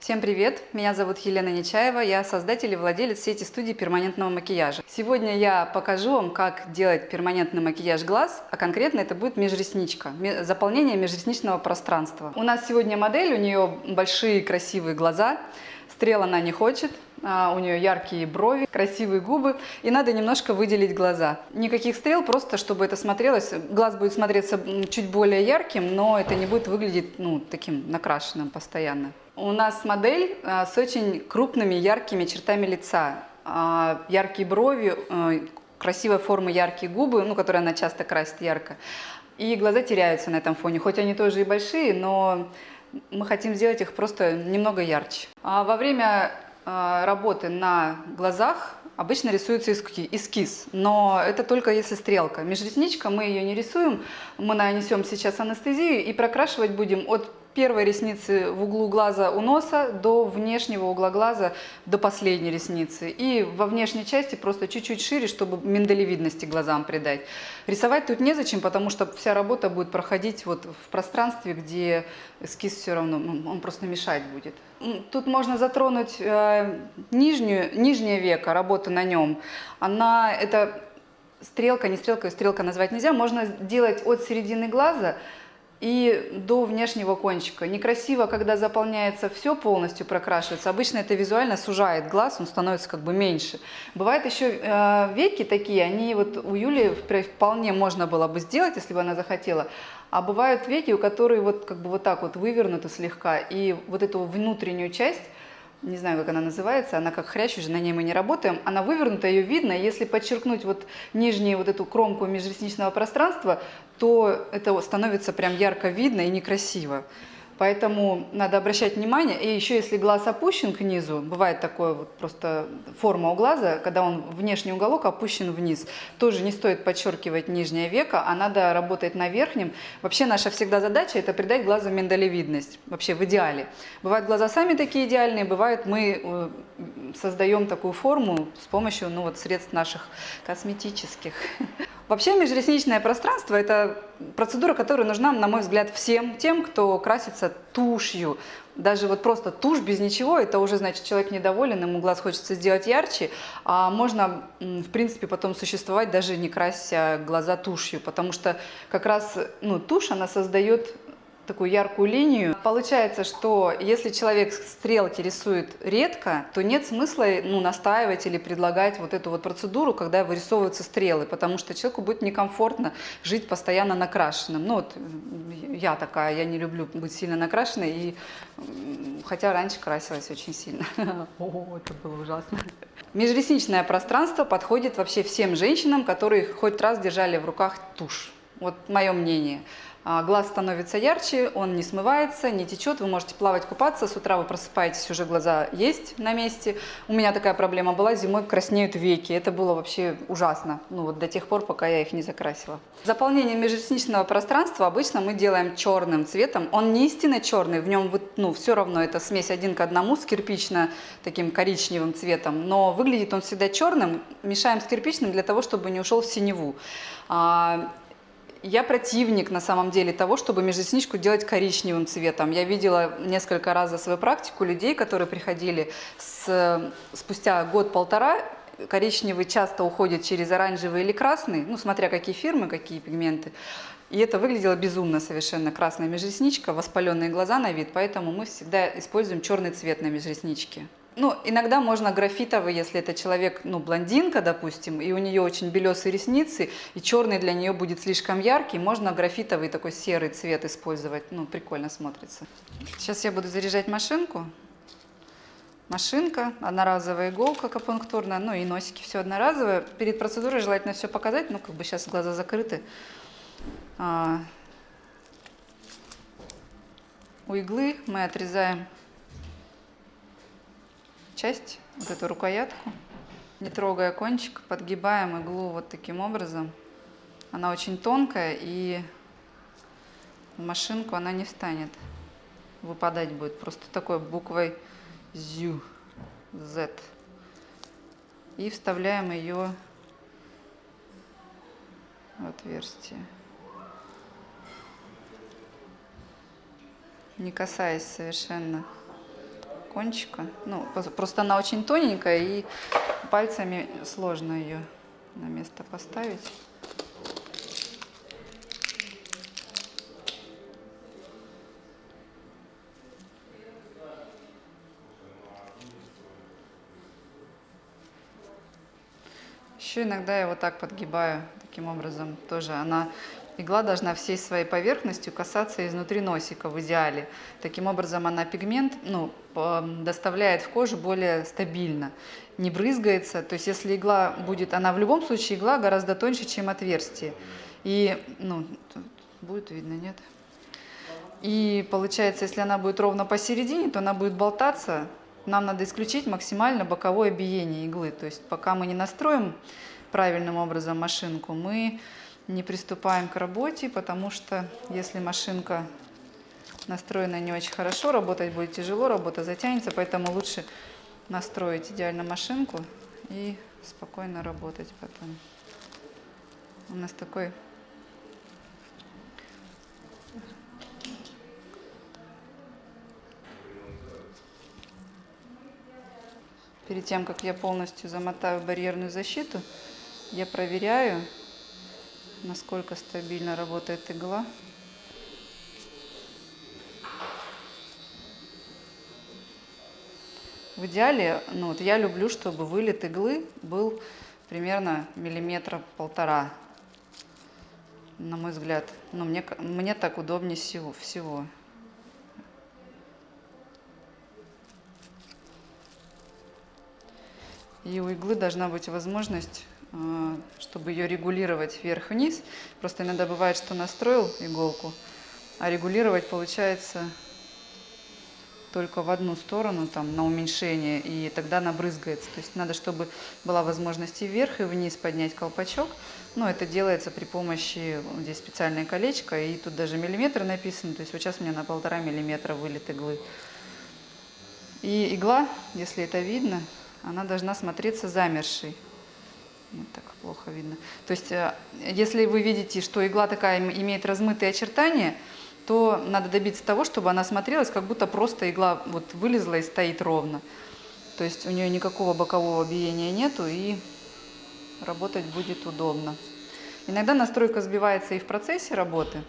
Всем привет! Меня зовут Елена Нечаева, я создатель и владелец сети студий перманентного макияжа. Сегодня я покажу вам, как делать перманентный макияж глаз, а конкретно это будет межресничка, заполнение межресничного пространства. У нас сегодня модель, у нее большие красивые глаза, стрел она не хочет, а, у нее яркие брови, красивые губы, и надо немножко выделить глаза. Никаких стрел, просто чтобы это смотрелось, глаз будет смотреться чуть более ярким, но это не будет выглядеть ну, таким накрашенным постоянно. У нас модель а, с очень крупными яркими чертами лица. А, яркие брови, а, красивой формы яркие губы, ну, которые она часто красит ярко. И глаза теряются на этом фоне, хоть они тоже и большие, но мы хотим сделать их просто немного ярче. А во время работы на глазах обычно рисуется эскиз, но это только если стрелка. Межресничка, мы ее не рисуем, мы нанесем сейчас анестезию и прокрашивать будем от первой ресницы в углу глаза у носа до внешнего угла глаза до последней ресницы. И во внешней части просто чуть-чуть шире, чтобы миндалевидности глазам придать. Рисовать тут незачем, потому что вся работа будет проходить вот в пространстве, где эскиз все равно, ну, он просто мешать будет. Тут можно затронуть э, нижнюю, нижнее веко, работа на нем. Она, это стрелка, не стрелка, стрелка назвать нельзя, можно делать от середины глаза и до внешнего кончика. Некрасиво, когда заполняется все полностью, прокрашивается. Обычно это визуально сужает глаз, он становится как бы меньше. Бывают еще э, веки такие, они вот у Юли вполне можно было бы сделать, если бы она захотела. А бывают веки, у которых вот как бы вот так вот вывернуты слегка, и вот эту внутреннюю часть не знаю, как она называется, она как хрящ, уже на ней мы не работаем, она вывернута, ее видно, если подчеркнуть вот нижнюю вот эту кромку межресничного пространства, то это становится прям ярко видно и некрасиво. Поэтому надо обращать внимание. И еще если глаз опущен к низу, бывает такое вот просто форма у глаза, когда он внешний уголок опущен вниз, тоже не стоит подчеркивать нижнее веко, а надо работать на верхнем. Вообще наша всегда задача это придать глазу миндалевидность, вообще в идеале. Бывают глаза сами такие идеальные, бывает мы э, создаем такую форму с помощью ну, вот, средств наших косметических. Вообще межресничное пространство – это процедура, которая нужна, на мой взгляд, всем тем, кто красится тушью. Даже вот просто тушь без ничего, это уже значит человек недоволен, ему глаз хочется сделать ярче, а можно, в принципе, потом существовать, даже не крася глаза тушью, потому что как раз ну, тушь, она создает такую яркую линию. Получается, что если человек стрелки рисует редко, то нет смысла ну, настаивать или предлагать вот эту вот процедуру, когда вырисовываются стрелы, потому что человеку будет некомфортно жить постоянно накрашенным. Ну вот я такая, я не люблю быть сильно накрашенной, и, хотя раньше красилась очень сильно. О, это было ужасно. Межресничное пространство подходит вообще всем женщинам, которые хоть раз держали в руках тушь. Вот мое мнение. А, глаз становится ярче, он не смывается, не течет, вы можете плавать, купаться, с утра вы просыпаетесь, уже глаза есть на месте. У меня такая проблема была, зимой краснеют веки, это было вообще ужасно, ну вот до тех пор, пока я их не закрасила. Заполнение межресничного пространства обычно мы делаем черным цветом, он не истинно черный, в нем ну, все равно это смесь один к одному с кирпично таким коричневым цветом, но выглядит он всегда черным, мешаем с кирпичным для того, чтобы не ушел в синеву. Я противник, на самом деле, того, чтобы межресничку делать коричневым цветом. Я видела несколько раз за свою практику людей, которые приходили с, спустя год-полтора, коричневый часто уходит через оранжевый или красный, ну, смотря какие фирмы, какие пигменты. И это выглядело безумно совершенно. Красная межресничка, воспаленные глаза на вид, поэтому мы всегда используем черный цвет на межресничке. Ну, иногда можно графитовый, если это человек, ну, блондинка, допустим, и у нее очень белесые ресницы, и черный для нее будет слишком яркий, можно графитовый такой серый цвет использовать, ну, прикольно смотрится. Сейчас я буду заряжать машинку. Машинка, одноразовая иголка акупунктурная, ну и носики все одноразовое. Перед процедурой желательно все показать, ну, как бы сейчас глаза закрыты. А, у иглы мы отрезаем часть, вот эту рукоятку, не трогая кончик, подгибаем иглу вот таким образом. Она очень тонкая и в машинку она не встанет. Выпадать будет просто такой буквой ZU, Z. И вставляем ее в отверстие. Не касаясь совершенно кончика. Ну, просто она очень тоненькая, и пальцами сложно ее на место поставить. Еще иногда я вот так подгибаю, таким образом тоже она Игла должна всей своей поверхностью касаться изнутри носика в идеале. Таким образом она пигмент ну, доставляет в кожу более стабильно, не брызгается. То есть если игла будет, она в любом случае игла гораздо тоньше, чем отверстие. И, ну, будет видно, нет? И получается, если она будет ровно посередине, то она будет болтаться. Нам надо исключить максимально боковое биение иглы. То есть пока мы не настроим правильным образом машинку, мы не приступаем к работе, потому что если машинка настроена не очень хорошо, работать будет тяжело, работа затянется, поэтому лучше настроить идеально машинку и спокойно работать потом. У нас такой Перед тем, как я полностью замотаю барьерную защиту, я проверяю, насколько стабильно работает игла. В идеале, ну вот я люблю, чтобы вылет иглы был примерно миллиметра полтора. На мой взгляд, ну мне, мне так удобнее всего. всего. И у иглы должна быть возможность чтобы ее регулировать вверх-вниз. Просто иногда бывает, что настроил иголку, а регулировать получается только в одну сторону, там, на уменьшение, и тогда она брызгается. То есть надо, чтобы была возможность и вверх, и вниз поднять колпачок. Но это делается при помощи, здесь специальное колечко, и тут даже миллиметр написано. То есть вот сейчас у меня на полтора миллиметра вылет иглы. И игла, если это видно, она должна смотреться замершей. Вот так плохо видно. То есть, э, если вы видите, что игла такая имеет размытые очертания, то надо добиться того, чтобы она смотрелась, как будто просто игла вот вылезла и стоит ровно. То есть у нее никакого бокового биения нету и работать будет удобно. Иногда настройка сбивается и в процессе работы.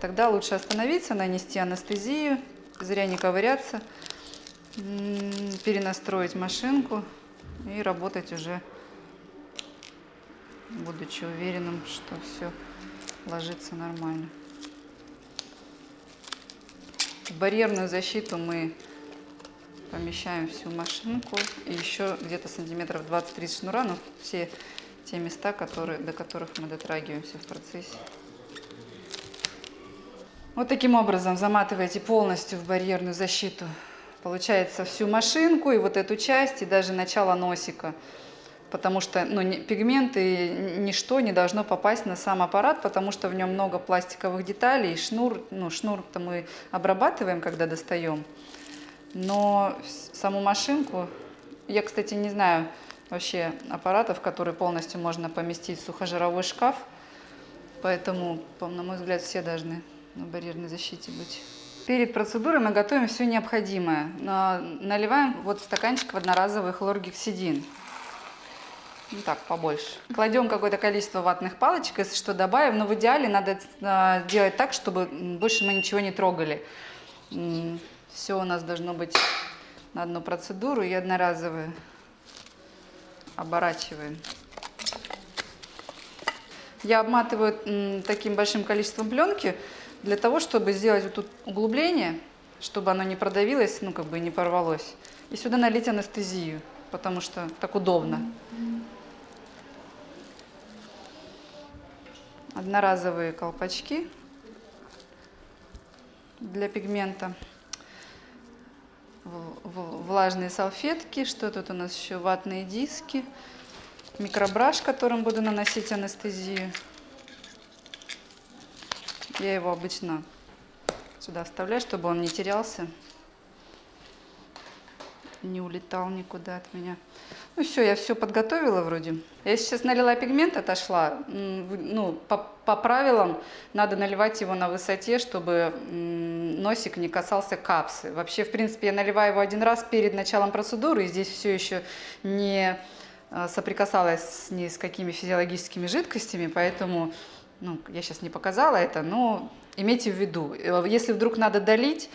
Тогда лучше остановиться, нанести анестезию, зря не ковыряться, перенастроить машинку и работать уже будучи уверенным, что все ложится нормально. В барьерную защиту мы помещаем всю машинку и еще где-то сантиметров 20-30 шнура, но все те места, которые, до которых мы дотрагиваемся в процессе. Вот таким образом заматываете полностью в барьерную защиту. Получается всю машинку и вот эту часть, и даже начало носика потому что ну, пигменты, ничто не должно попасть на сам аппарат, потому что в нем много пластиковых деталей, шнур, ну, шнур-то мы обрабатываем, когда достаем, но саму машинку, я, кстати, не знаю вообще аппаратов, которые полностью можно поместить в сухожировой шкаф, поэтому, на мой взгляд, все должны на барьерной защите быть. Перед процедурой мы готовим все необходимое. Наливаем вот в стаканчик в одноразовый хлоргексидин. Ну так, побольше. Кладем какое-то количество ватных палочек, если что, добавим. Но в идеале надо э, делать так, чтобы больше мы ничего не трогали. Все у нас должно быть на одну процедуру и одноразовые. Оборачиваем. Я обматываю таким большим количеством пленки для того, чтобы сделать вот тут углубление, чтобы оно не продавилось, ну как бы не порвалось. И сюда налить анестезию, потому что так удобно. Одноразовые колпачки для пигмента, влажные салфетки, что тут у нас еще, ватные диски, микробраш, которым буду наносить анестезию. Я его обычно сюда вставляю, чтобы он не терялся. Не улетал никуда от меня. Ну все, я все подготовила вроде. Я сейчас налила пигмент, отошла. Ну, по, по правилам надо наливать его на высоте, чтобы носик не касался капсы. Вообще, в принципе, я наливаю его один раз перед началом процедуры, и здесь все еще не а, соприкасалась ни с какими физиологическими жидкостями, поэтому ну, я сейчас не показала это, но имейте в виду, э, если вдруг надо долить,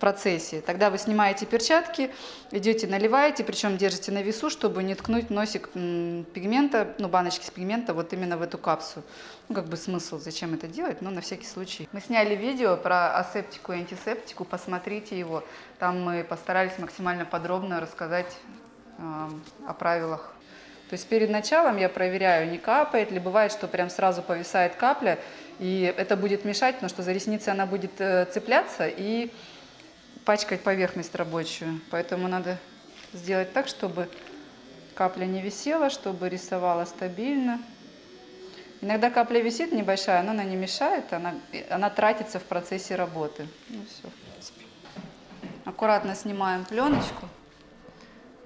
процессе. Тогда вы снимаете перчатки, идете наливаете, причем держите на весу, чтобы не ткнуть носик пигмента, ну баночки с пигмента вот именно в эту капсулу. Ну как бы смысл, зачем это делать, но на всякий случай. Мы сняли видео про асептику и антисептику, посмотрите его. Там мы постарались максимально подробно рассказать э, о правилах. То есть перед началом я проверяю, не капает ли. Бывает, что прям сразу повисает капля, и это будет мешать, потому что за ресницы она будет э, цепляться и пачкать поверхность рабочую. Поэтому надо сделать так, чтобы капля не висела, чтобы рисовала стабильно. Иногда капля висит небольшая, но она не мешает, она, она тратится в процессе работы. Ну все, в принципе. Аккуратно снимаем пленочку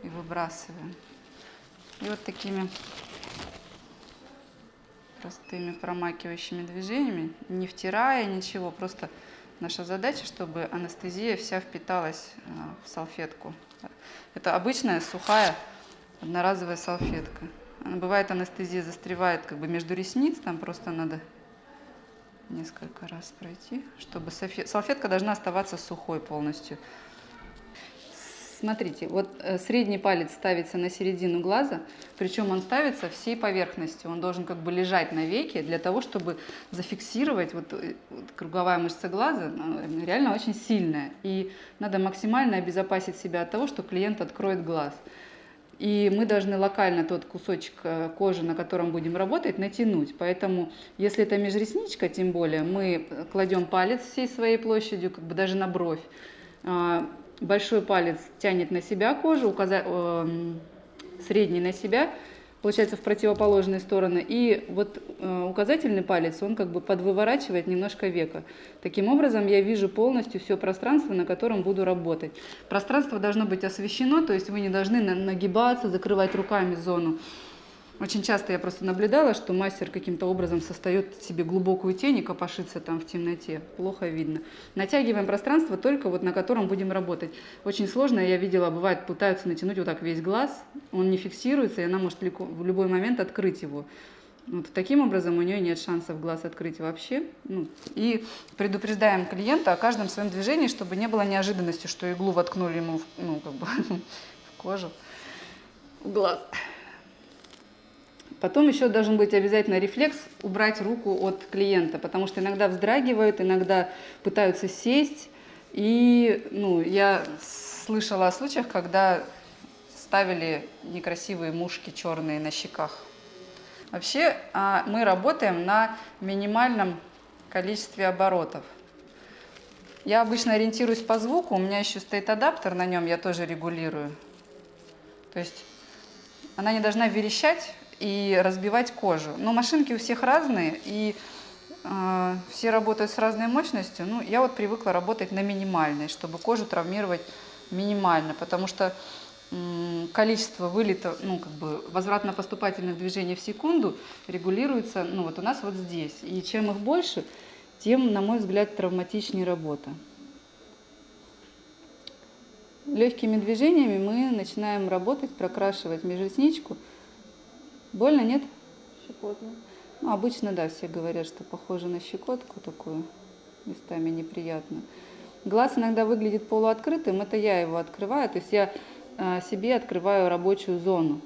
и выбрасываем. И вот такими простыми промакивающими движениями, не втирая ничего, просто Наша задача, чтобы анестезия вся впиталась э, в салфетку. Это обычная сухая одноразовая салфетка. Бывает анестезия застревает как бы между ресниц, там просто надо несколько раз пройти, чтобы салфетка должна оставаться сухой полностью. Смотрите, вот э, средний палец ставится на середину глаза, причем он ставится всей поверхностью. Он должен как бы лежать на веке для того, чтобы зафиксировать вот, э, вот круговая мышца глаза, реально очень сильная. И надо максимально обезопасить себя от того, что клиент откроет глаз. И мы должны локально тот кусочек э, кожи, на котором будем работать, натянуть. Поэтому, если это межресничка, тем более, мы кладем палец всей своей площадью, как бы даже на бровь а, большой палец тянет на себя кожу, указа... э, средний на себя, получается в противоположные стороны, и вот э, указательный палец, он как бы подвыворачивает немножко века. Таким образом я вижу полностью все пространство, на котором буду работать. Пространство должно быть освещено, то есть вы не должны нагибаться, закрывать руками зону. Очень часто я просто наблюдала, что мастер каким-то образом создает себе глубокую тень и копошится там в темноте. Плохо видно. Натягиваем пространство только вот на котором будем работать. Очень сложно, я видела, бывает, пытаются натянуть вот так весь глаз, он не фиксируется, и она может в любой момент открыть его. Вот таким образом у нее нет шансов глаз открыть вообще. Ну, и предупреждаем клиента о каждом своем движении, чтобы не было неожиданности, что иглу воткнули ему в, ну, как бы, в кожу, в глаз. Потом еще должен быть обязательно рефлекс убрать руку от клиента, потому что иногда вздрагивают, иногда пытаются сесть. И ну, я слышала о случаях, когда ставили некрасивые мушки черные на щеках. Вообще а, мы работаем на минимальном количестве оборотов. Я обычно ориентируюсь по звуку, у меня еще стоит адаптер на нем, я тоже регулирую. То есть она не должна верещать, и разбивать кожу. Но машинки у всех разные, и э, все работают с разной мощностью. Ну, я вот привыкла работать на минимальной, чтобы кожу травмировать минимально, потому что э, количество вылета, ну, как бы возвратно-поступательных движений в секунду регулируется, ну, вот у нас вот здесь. И чем их больше, тем, на мой взгляд, травматичнее работа. Легкими движениями мы начинаем работать, прокрашивать межресничку – Больно, нет? Щекотно. Ну, обычно, да, все говорят, что похоже на щекотку такую, местами неприятно. Глаз иногда выглядит полуоткрытым, это я его открываю, то есть я э, себе открываю рабочую зону.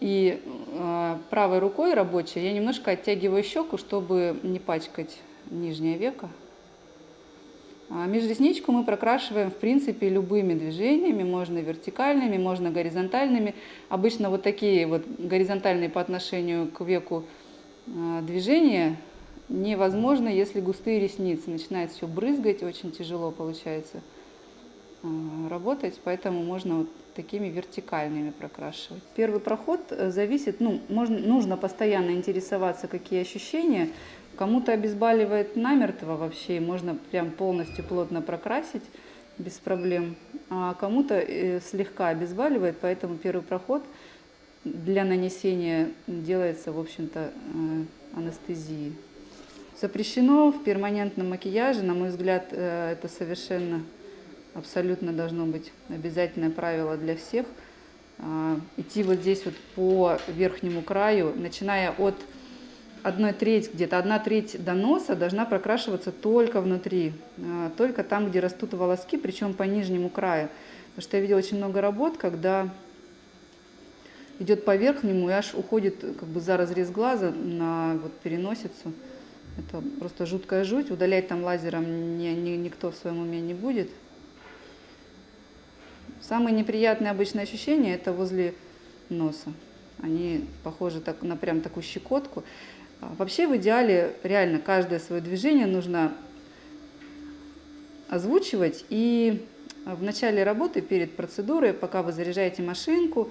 И э, правой рукой рабочей я немножко оттягиваю щеку, чтобы не пачкать нижнее веко. А межресничку мы прокрашиваем, в принципе, любыми движениями, можно вертикальными, можно горизонтальными. Обычно вот такие вот горизонтальные по отношению к веку а, движения невозможно, если густые ресницы. Начинает все брызгать, очень тяжело получается а, работать, поэтому можно вот такими вертикальными прокрашивать. Первый проход э, зависит, ну, можно, нужно постоянно интересоваться, какие ощущения, Кому-то обезболивает намертво вообще, можно прям полностью плотно прокрасить без проблем. а кому-то э, слегка обезболивает, поэтому первый проход для нанесения делается, в общем-то, э, анестезии. Запрещено в перманентном макияже, на мой взгляд, э, это совершенно абсолютно должно быть обязательное правило для всех. А, идти вот здесь вот по верхнему краю, начиная от одной треть, где-то одна треть до носа должна прокрашиваться только внутри, а, только там, где растут волоски, причем по нижнему краю. Потому что я видела очень много работ, когда идет по верхнему и аж уходит как бы за разрез глаза на вот переносицу. Это просто жуткая жуть. Удалять там лазером ни, ни, никто в своем уме не будет. Самые неприятные обычные ощущения это возле носа. Они похожи так, на прям такую щекотку. А вообще в идеале реально каждое свое движение нужно озвучивать. И в начале работы, перед процедурой, пока вы заряжаете машинку,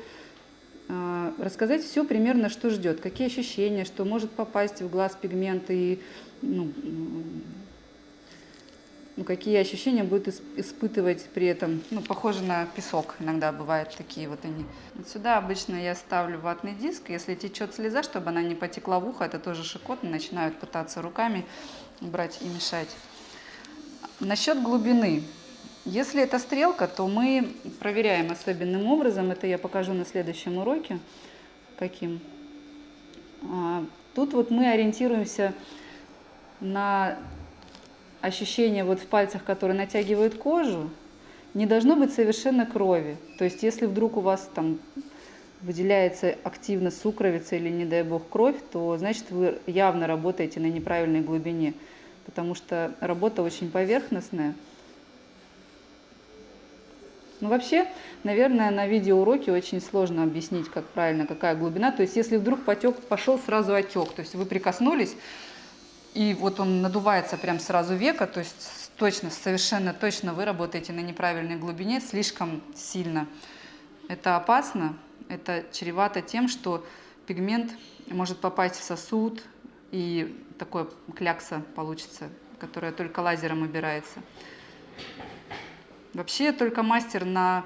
а, рассказать все примерно, что ждет, какие ощущения, что может попасть в глаз пигмент и ну, ну, какие ощущения будет испытывать при этом. Ну, похоже на песок иногда бывают такие вот они. Вот сюда обычно я ставлю ватный диск. Если течет слеза, чтобы она не потекла в ухо, это тоже шикотно. Начинают пытаться руками брать и мешать. Насчет глубины. Если это стрелка, то мы проверяем особенным образом. Это я покажу на следующем уроке. Каким. А, тут вот мы ориентируемся на ощущение вот в пальцах, которые натягивают кожу. Не должно быть совершенно крови. То есть если вдруг у вас там выделяется активно сукровица или, не дай бог, кровь, то значит вы явно работаете на неправильной глубине, потому что работа очень поверхностная. Ну, вообще, наверное, на видеоуроке очень сложно объяснить, как правильно, какая глубина. То есть, если вдруг потек, пошел сразу отек, то есть вы прикоснулись, и вот он надувается прям сразу века, то есть точно, совершенно точно вы работаете на неправильной глубине, слишком сильно. Это опасно, это чревато тем, что пигмент может попасть в сосуд, и такое клякса получится, которая только лазером убирается. Вообще только мастер на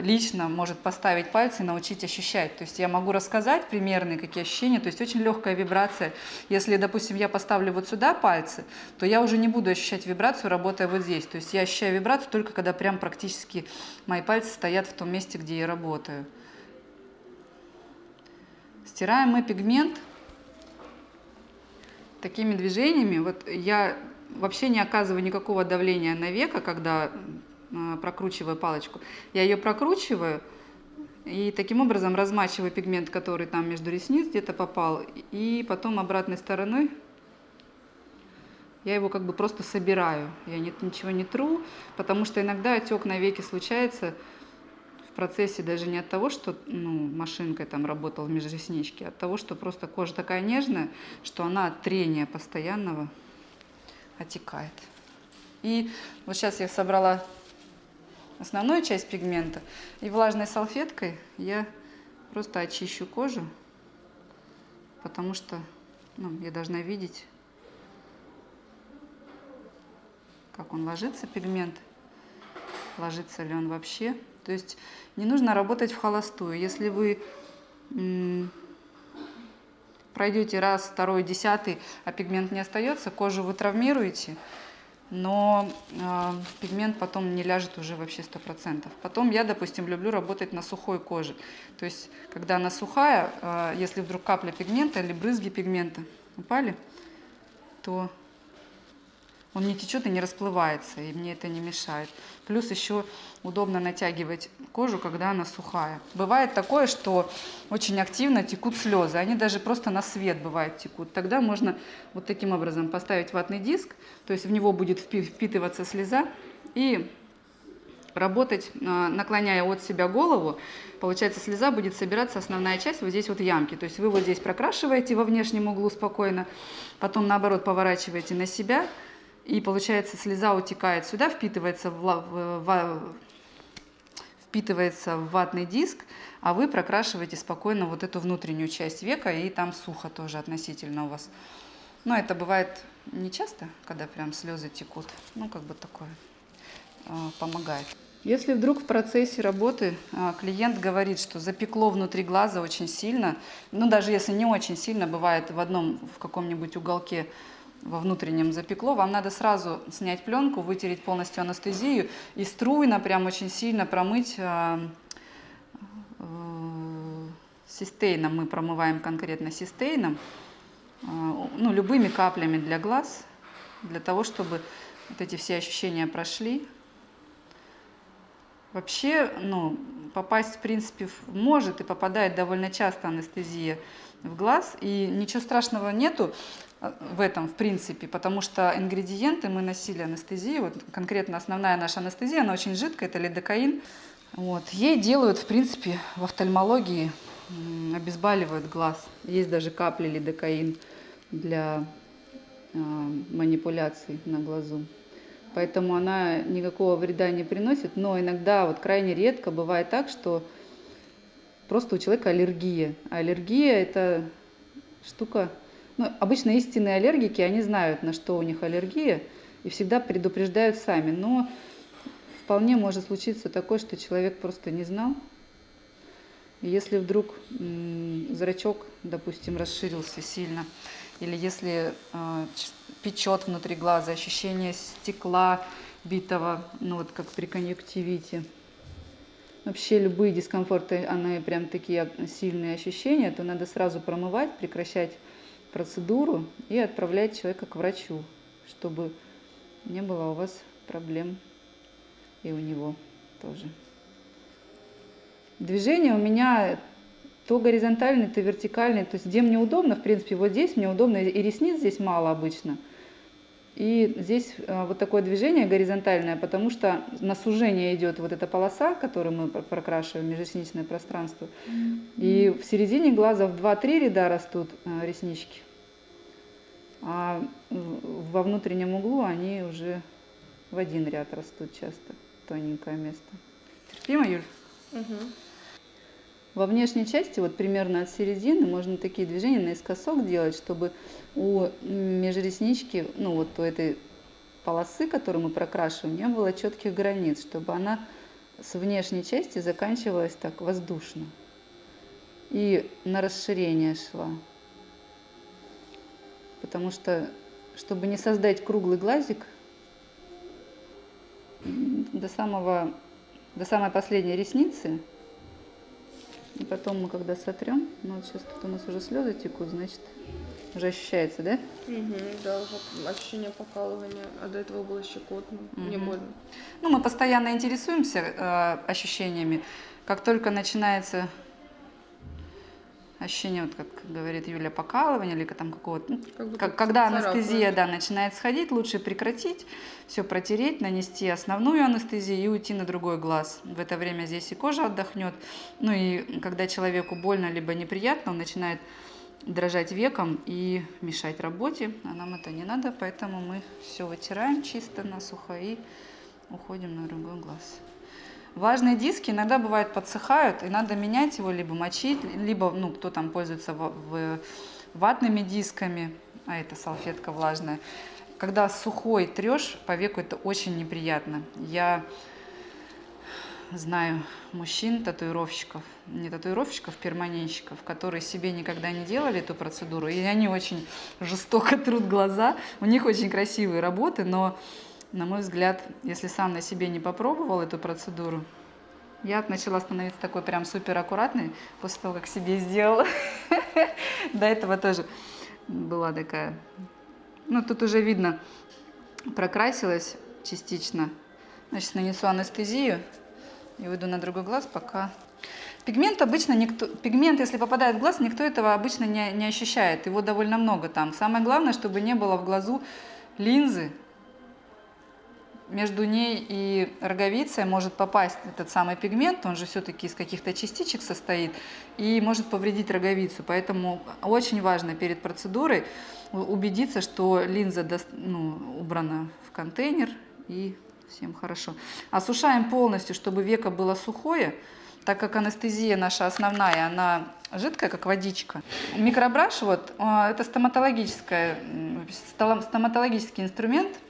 лично может поставить пальцы и научить ощущать. То есть я могу рассказать примерные какие ощущения, то есть очень легкая вибрация. Если, допустим, я поставлю вот сюда пальцы, то я уже не буду ощущать вибрацию, работая вот здесь. То есть я ощущаю вибрацию только когда прям практически мои пальцы стоят в том месте, где я работаю. Стираем мы пигмент такими движениями. Вот я вообще не оказываю никакого давления на века, когда а, прокручиваю палочку. Я ее прокручиваю и таким образом размачиваю пигмент, который там между ресниц где-то попал. И потом обратной стороной я его как бы просто собираю. Я нет, ничего не тру, потому что иногда отек на веке случается в процессе даже не от того, что ну, машинкой там работал в межресничке, а от того, что просто кожа такая нежная, что она от трения постоянного отекает. И вот сейчас я собрала основную часть пигмента. И влажной салфеткой я просто очищу кожу, потому что ну, я должна видеть, как он ложится, пигмент, ложится ли он вообще. То есть не нужно работать в холостую. Если вы пройдете раз, второй, десятый, а пигмент не остается, кожу вы травмируете, но э, пигмент потом не ляжет уже вообще 100%. Потом я, допустим, люблю работать на сухой коже. То есть, когда она сухая, э, если вдруг капля пигмента или брызги пигмента упали, то он не течет и не расплывается, и мне это не мешает. Плюс еще удобно натягивать кожу, когда она сухая. Бывает такое, что очень активно текут слезы, они даже просто на свет бывает текут. Тогда можно вот таким образом поставить ватный диск, то есть в него будет впитываться слеза, и работать, а, наклоняя от себя голову, получается слеза будет собираться основная часть вот здесь вот ямки. То есть вы вот здесь прокрашиваете во внешнем углу спокойно, потом наоборот поворачиваете на себя, и получается, слеза утекает сюда, впитывается в, в, в, впитывается в ватный диск, а вы прокрашиваете спокойно вот эту внутреннюю часть века, и там сухо тоже относительно у вас. Но это бывает не часто, когда прям слезы текут. Ну, как бы такое э, помогает. Если вдруг в процессе работы а, клиент говорит, что запекло внутри глаза очень сильно, ну даже если не очень сильно, бывает в одном, в каком-нибудь уголке во внутреннем запекло, вам надо сразу снять пленку, вытереть полностью анестезию и струйно, прям очень сильно промыть э, э, систейном, мы промываем конкретно систейном, э, ну, любыми каплями для глаз, для того, чтобы вот эти все ощущения прошли. Вообще, ну, попасть, в принципе, может и попадает довольно часто анестезия в глаз, и ничего страшного нету в этом, в принципе, потому что ингредиенты мы носили анестезию, вот конкретно основная наша анестезия, она очень жидкая, это лидокаин. Вот. Ей делают, в принципе, в офтальмологии, обезболивают глаз. Есть даже капли лидокаин для э, манипуляций на глазу поэтому она никакого вреда не приносит, но иногда, вот крайне редко бывает так, что просто у человека аллергия. А аллергия – это штука… Ну, обычно истинные аллергики, они знают, на что у них аллергия, и всегда предупреждают сами. Но вполне может случиться такое, что человек просто не знал. Если вдруг зрачок, допустим, расширился сильно, или если э, печет внутри глаза, ощущение стекла битого, ну вот как при конъюнктивите. Вообще любые дискомфорты, они прям такие сильные ощущения, то надо сразу промывать, прекращать процедуру и отправлять человека к врачу, чтобы не было у вас проблем и у него тоже. Движение у меня то горизонтальный, то вертикальный. То есть где мне удобно, в принципе, вот здесь мне удобно, и ресниц здесь мало обычно. И здесь э, вот такое движение горизонтальное, потому что на сужение идет вот эта полоса, которую мы прокрашиваем, межресничное пространство. И в середине глаза в 2-3 ряда растут э, реснички, а во внутреннем углу они уже в один ряд растут часто, тоненькое место. Терпимо, Юль? Угу. Во внешней части, вот примерно от середины, можно такие движения наискосок делать, чтобы у межреснички, ну вот у этой полосы, которую мы прокрашиваем, не было четких границ, чтобы она с внешней части заканчивалась так воздушно и на расширение шла. Потому что, чтобы не создать круглый глазик, до, самого, до самой последней ресницы и потом мы когда сотрем, ну вот сейчас тут у нас уже слезы текут, значит, уже ощущается, да? Угу, да, ощущение покалывания, а до этого было щекотно, угу. не больно. Ну, мы постоянно интересуемся э, ощущениями. Как только начинается ощущение, вот как говорит Юля, покалывания или там какого-то, ну, как как, когда анестезия да, начинает сходить, лучше прекратить, все протереть, нанести основную анестезию и уйти на другой глаз. В это время здесь и кожа отдохнет. Ну и когда человеку больно либо неприятно, он начинает дрожать веком и мешать работе, а нам это не надо, поэтому мы все вытираем чисто насухо и уходим на другой глаз. Важные диски иногда бывают подсыхают, и надо менять его, либо мочить, либо, ну, кто там пользуется в, в, ватными дисками, а это салфетка влажная. Когда сухой трешь, по веку это очень неприятно. Я знаю мужчин, татуировщиков, не татуировщиков, перманентщиков, которые себе никогда не делали эту процедуру, и они очень жестоко трут глаза. У них очень красивые работы, но на мой взгляд, если сам на себе не попробовал эту процедуру, я начала становиться такой прям супер аккуратной после того, как себе сделала. До этого тоже была такая... Ну, тут уже видно, прокрасилась частично. Значит, нанесу анестезию и уйду на другой глаз, пока... Пигмент обычно никто... Пигмент, если попадает в глаз, никто этого обычно не, не ощущает. Его довольно много там. Самое главное, чтобы не было в глазу линзы, между ней и роговицей может попасть этот самый пигмент, он же все-таки из каких-то частичек состоит, и может повредить роговицу. Поэтому очень важно перед процедурой убедиться, что линза ну, убрана в контейнер и всем хорошо. Осушаем полностью, чтобы веко было сухое, так как анестезия наша основная, она жидкая, как водичка. Микробраш, вот, а, это стоматологический инструмент –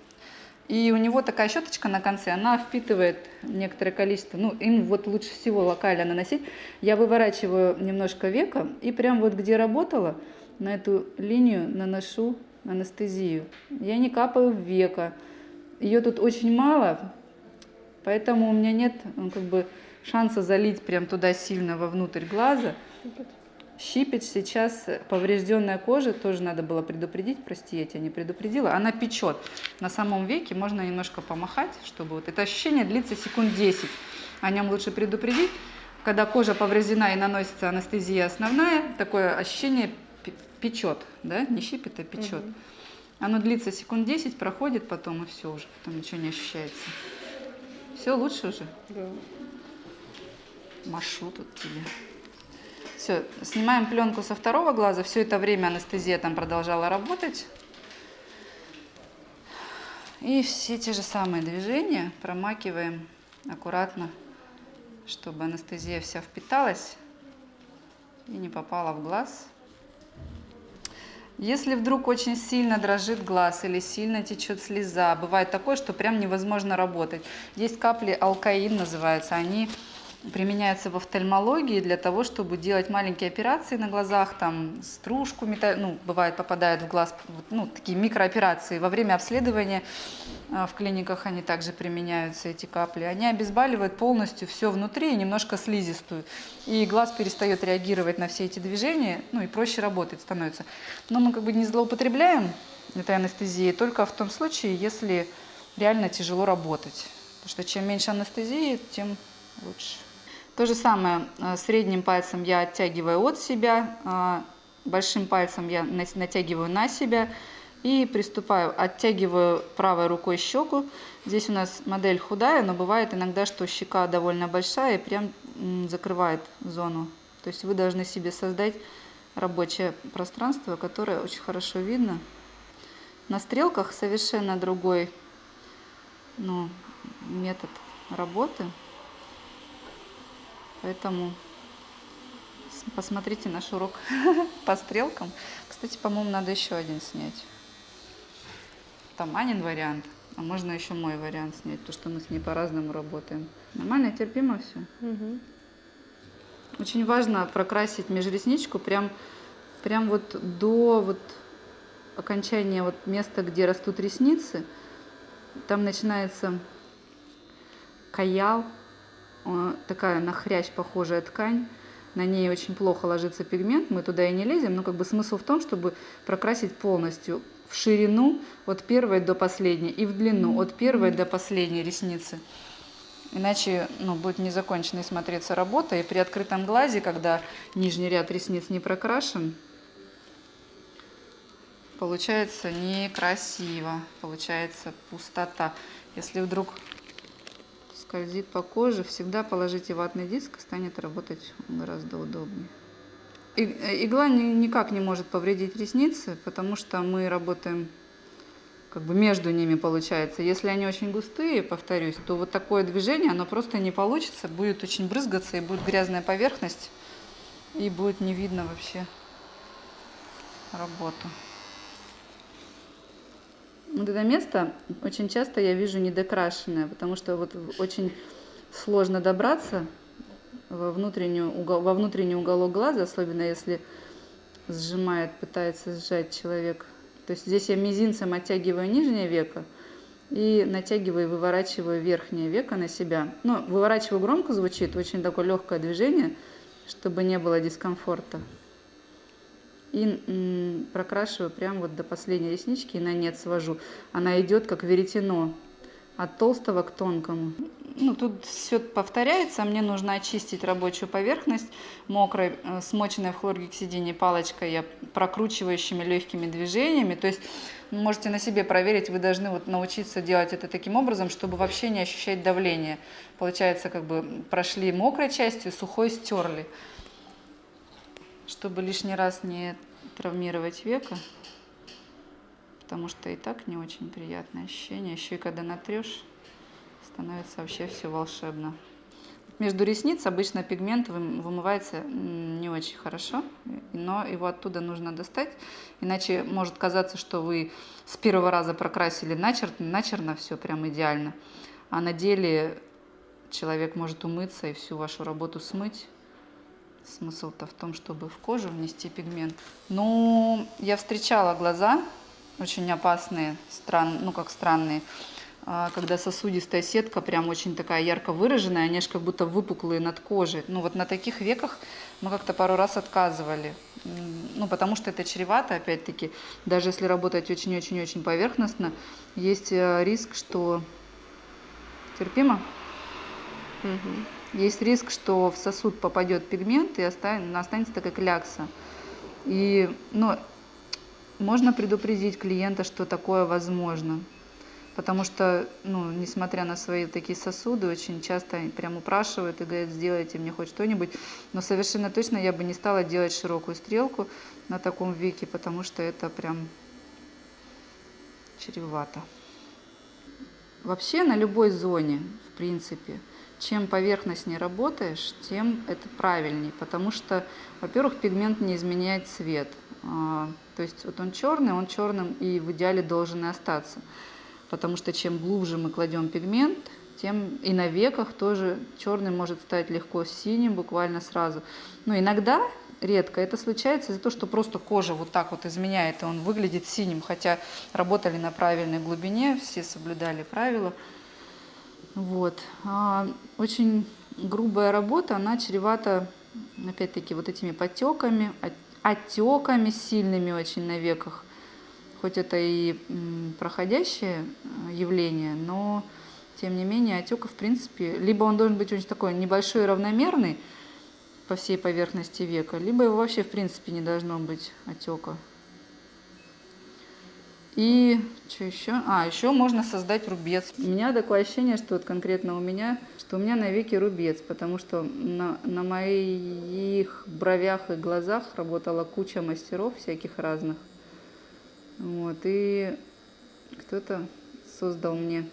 И у него такая щеточка на конце, она впитывает некоторое количество, ну, им вот лучше всего локально наносить. Я выворачиваю немножко века и прям вот где работала, на эту линию наношу анестезию. Я не капаю в века. Ее тут очень мало, поэтому у меня нет ну, как бы шанса залить прям туда сильно вовнутрь глаза. Щипец сейчас поврежденная кожа, тоже надо было предупредить, прости, я тебя не предупредила, она печет. На самом веке можно немножко помахать, чтобы вот это ощущение длится секунд 10. О нем лучше предупредить. Когда кожа повреждена и наносится анестезия основная, такое ощущение печет, да, не щипет, а печет. Угу. Оно длится секунд 10, проходит потом и все уже, потом ничего не ощущается. Все лучше уже? Да. Машу тут тебе. Все, снимаем пленку со второго глаза. Все это время анестезия там продолжала работать. И все те же самые движения промакиваем аккуратно, чтобы анестезия вся впиталась и не попала в глаз. Если вдруг очень сильно дрожит глаз или сильно течет слеза, бывает такое, что прям невозможно работать. Есть капли алкаин называются, они применяется в офтальмологии для того, чтобы делать маленькие операции на глазах, там стружку, ну, бывает попадает в глаз, ну, такие микрооперации. Во время обследования а, в клиниках они также применяются, эти капли. Они обезболивают полностью все внутри немножко слизистую. И глаз перестает реагировать на все эти движения, ну и проще работать становится. Но мы как бы не злоупотребляем этой анестезией только в том случае, если реально тяжело работать. Потому что чем меньше анестезии, тем лучше. То же самое э, средним пальцем я оттягиваю от себя, э, большим пальцем я натягиваю на себя и приступаю, оттягиваю правой рукой щеку. Здесь у нас модель худая, но бывает иногда, что щека довольно большая и прям закрывает зону. То есть вы должны себе создать рабочее пространство, которое очень хорошо видно. На стрелках совершенно другой ну, метод работы. Поэтому посмотрите наш урок по стрелкам. Кстати, по-моему, надо еще один снять. Там Анин вариант, а можно еще мой вариант снять, потому что мы с ней по-разному работаем. Нормально, терпимо все. Угу. Очень важно прокрасить межресничку прям, прям вот до вот окончания вот места, где растут ресницы. Там начинается каял, такая на хрящ похожая ткань, на ней очень плохо ложится пигмент, мы туда и не лезем, но как бы смысл в том, чтобы прокрасить полностью в ширину от первой до последней и в длину от первой до последней ресницы. Иначе ну, будет незаконченной смотреться работа, и при открытом глазе, когда нижний ряд ресниц не прокрашен, получается некрасиво, получается пустота. Если вдруг скользит по коже, всегда положите ватный диск, станет работать гораздо удобнее. Э, игла никак не может повредить ресницы, потому что мы работаем как бы между ними получается. Если они очень густые, повторюсь, то вот такое движение, оно просто не получится, будет очень брызгаться и будет грязная поверхность, и будет не видно вообще работу. Вот это место очень часто я вижу недокрашенное, потому что вот очень сложно добраться во, внутреннюю, во внутренний уголок глаза, особенно если сжимает, пытается сжать человек. То есть здесь я мизинцем оттягиваю нижнее веко и натягиваю выворачиваю верхнее веко на себя. Ну, выворачиваю громко звучит, очень такое легкое движение, чтобы не было дискомфорта и прокрашиваю прям вот до последней реснички и на нет свожу. Она идет как веретено от толстого к тонкому. Ну, тут все повторяется, мне нужно очистить рабочую поверхность мокрой, э, смоченной в хлоргексидине палочкой, я прокручивающими легкими движениями. То есть можете на себе проверить, вы должны вот научиться делать это таким образом, чтобы вообще не ощущать давление. Получается, как бы прошли мокрой частью, сухой стерли чтобы лишний раз не травмировать века, потому что и так не очень приятное ощущение. Еще и когда натрешь, становится вообще все волшебно. между ресниц обычно пигмент вым- вымывается не очень хорошо, но его оттуда нужно достать, иначе может казаться, что вы с первого раза прокрасили начерно, начерно все прям идеально, а на деле человек может умыться и всю вашу работу смыть. Смысл-то в том, чтобы в кожу внести пигмент. Ну, я встречала глаза очень опасные, стран, ну как странные, а, когда сосудистая сетка прям очень такая ярко выраженная, они же как будто выпуклые над кожей. Ну вот на таких веках мы как-то пару раз отказывали. Ну потому что это чревато, опять-таки, даже если работать очень-очень-очень поверхностно, есть э, риск, что... Терпимо? Мгм. Есть риск, что в сосуд попадет пигмент и остан- останется такая клякса. И, ну, можно предупредить клиента, что такое возможно. Потому что, ну, несмотря на свои такие сосуды, очень часто прям упрашивают и говорят, сделайте мне хоть что-нибудь. Но совершенно точно я бы не стала делать широкую стрелку на таком веке, потому что это прям чревато. Вообще на любой зоне, в принципе, чем поверхностнее работаешь, тем это правильнее, потому что, во-первых, пигмент не изменяет цвет. А, То есть вот он черный, он черным и в идеале должен и остаться. Потому что чем глубже мы кладем пигмент, тем и на веках тоже черный может стать легко синим буквально сразу. Но иногда, редко, это случается из-за того, что просто кожа вот так вот изменяет, и он выглядит синим, хотя работали на правильной глубине, все соблюдали правила. Вот. А, Очень грубая работа, она чревата, опять-таки, вот этими потеками, от- отеками сильными очень на веках. Хоть это и проходящее э, явление, но тем не менее отека, в принципе, либо он должен быть очень такой небольшой и равномерный по всей поверхности века, либо его вообще в принципе не должно быть отека. И что еще? А, еще можно создать рубец. У меня такое ощущение, что вот конкретно у меня, что у меня на веке рубец, потому что на, на моих бровях и глазах работала куча мастеров всяких разных. Вот, и кто-то создал мне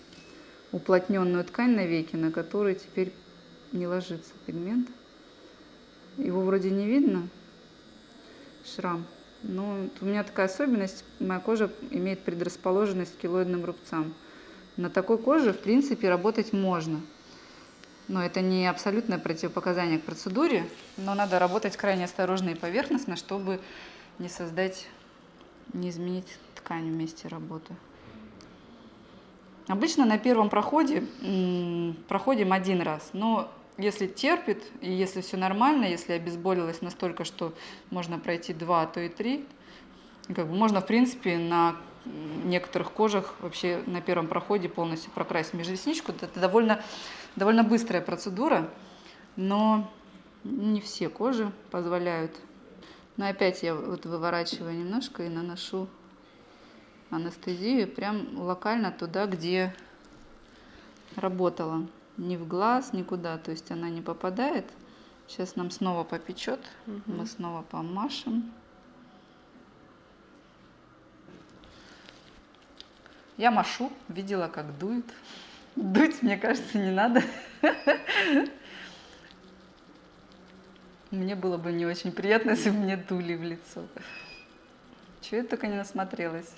уплотненную ткань на веке, на которой теперь не ложится пигмент. Его вроде не видно, шрам. Но вот у меня такая особенность, моя кожа имеет предрасположенность к килоидным рубцам. На такой коже, в принципе, работать можно. Но это не абсолютное противопоказание к процедуре, но надо работать крайне осторожно и поверхностно, чтобы не создать, не изменить ткань в месте работы. Обычно на первом проходе проходим один раз, но если терпит и если все нормально, если обезболилась настолько, что можно пройти два, а то и три, как бы можно в принципе на некоторых кожах вообще на первом проходе полностью прокрасить межресничку. Это довольно, довольно быстрая процедура, но не все кожи позволяют. Но опять я вот выворачиваю немножко и наношу анестезию прям локально туда, где работала. Ни в глаз, никуда. То есть она не попадает. Сейчас нам снова попечет. Мы снова помашем. Я машу, видела, как дует. Дуть, мне кажется, не надо. Мне было бы не очень приятно, если бы мне дули в лицо. Чего я только не насмотрелась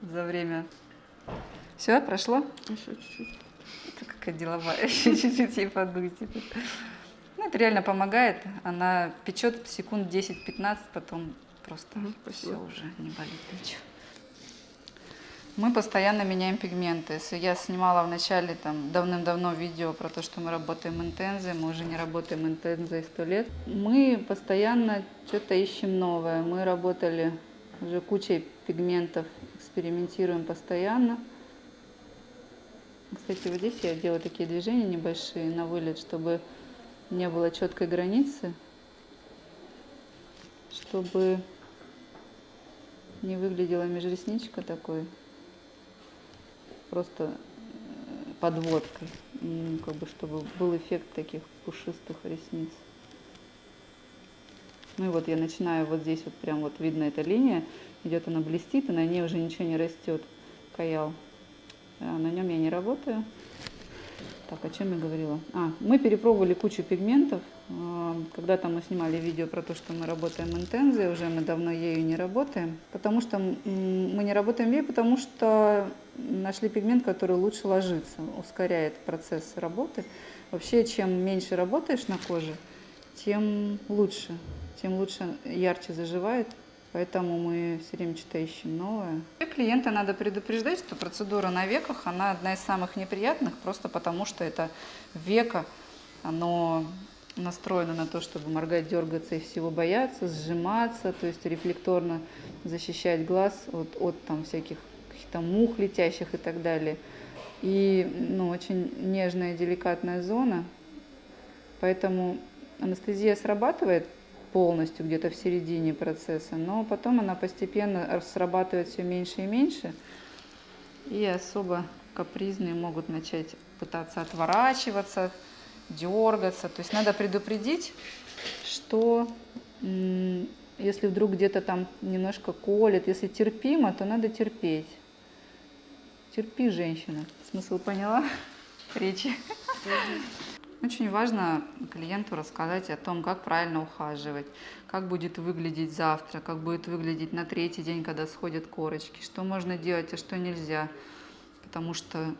за время. Все, прошло? Еще чуть-чуть. Какая деловая, чуть-чуть ей подуйте. Ну, это реально помогает. Она печет секунд 10-15, потом просто все уже не болит ничего. Мы постоянно меняем пигменты. Я снимала в начале там давным-давно видео про то, что мы работаем интензой, мы уже не работаем интензой сто лет. Мы постоянно что-то ищем новое. Мы работали уже кучей пигментов, экспериментируем постоянно. Кстати, вот здесь я делаю такие движения небольшие на вылет, чтобы не было четкой границы, чтобы не выглядела межресничка такой просто э, подводкой, как бы чтобы был эффект таких пушистых ресниц. Ну и вот я начинаю вот здесь вот прям вот видно эта линия, идет она блестит, и на ней уже ничего не растет, каял. А на нем я не работаю. Так, о чем я говорила? А, мы перепробовали кучу пигментов. А, Когда-то мы снимали видео про то, что мы работаем интензией, уже мы давно ею не работаем. Потому что мы не работаем ею, потому что нашли пигмент, который лучше ложится, ускоряет процесс работы. Вообще, чем меньше работаешь на коже, тем лучше, тем лучше ярче заживает. Поэтому мы все время что-то ищем новое. И клиента надо предупреждать, что процедура на веках, она одна из самых неприятных, просто потому что это веко, оно настроено на то, чтобы моргать, дергаться и всего бояться, сжиматься, то есть рефлекторно защищать глаз от, от там всяких каких-то мух летящих и так далее. И ну, очень нежная, деликатная зона, поэтому анестезия срабатывает полностью где-то в середине процесса, но потом она постепенно срабатывает все меньше и меньше, и особо капризные могут начать пытаться отворачиваться, дергаться. То есть надо предупредить, что если вдруг где-то там немножко колет, если терпимо, то надо терпеть. Терпи, женщина. Смысл поняла? Речи. Очень важно клиенту рассказать о том, как правильно ухаживать, как будет выглядеть завтра, как будет выглядеть на третий день, когда сходят корочки, что можно делать, а что нельзя. Потому что,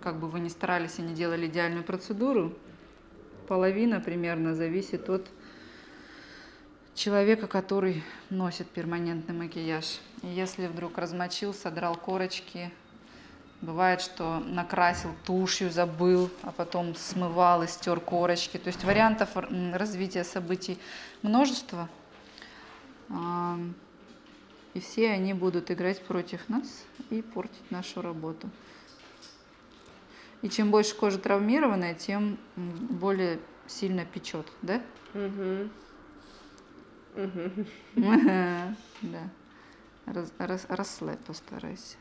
как бы вы ни старались и не делали идеальную процедуру, половина примерно зависит от человека, который носит перманентный макияж. И если вдруг размочил, содрал корочки, Бывает, что накрасил тушью, забыл, а потом смывал и стер корочки. То есть вариантов развития событий множество. А, И все они будут играть против нас и портить нашу работу. И чем больше кожа травмированная, тем более сильно печет, да? Мгм. Мгм. Да. Расслабь постарайся.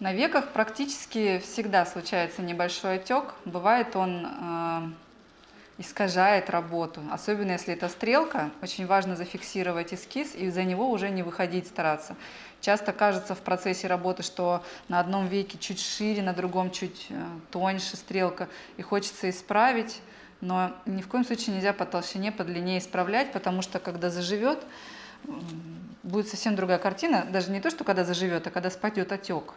На веках практически всегда случается небольшой отек. Бывает он э, искажает работу. Особенно если это стрелка, очень важно зафиксировать эскиз и за него уже не выходить стараться. Часто кажется в процессе работы, что на одном веке чуть шире, на другом чуть э, тоньше стрелка, и хочется исправить, но ни в коем случае нельзя по толщине, по длине исправлять, потому что когда заживет, будет совсем другая картина, даже не то, что когда заживет, а когда спадет отек.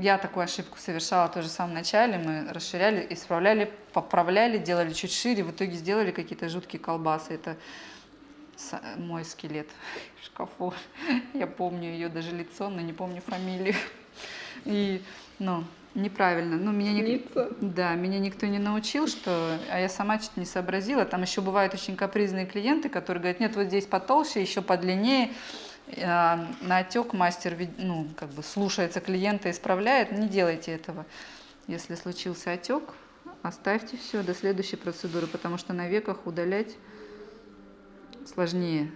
Я такую ошибку совершала тоже в самом начале. Мы расширяли, исправляли, поправляли, делали чуть шире. В итоге сделали какие-то жуткие колбасы. Это мой скелет в шкафу. Я помню ее даже лицо, но не помню фамилию. И, ну, неправильно. Ну, меня. Снится. Да, меня никто не научил, что... А я сама что-то не сообразила. Там еще бывают очень капризные клиенты, которые говорят, нет, вот здесь потолще, еще подлиннее. А, На отек мастер ну, как бы слушается клиента, исправляет. Не делайте этого. Если случился отек, оставьте все до следующей процедуры, потому что на веках удалять сложнее.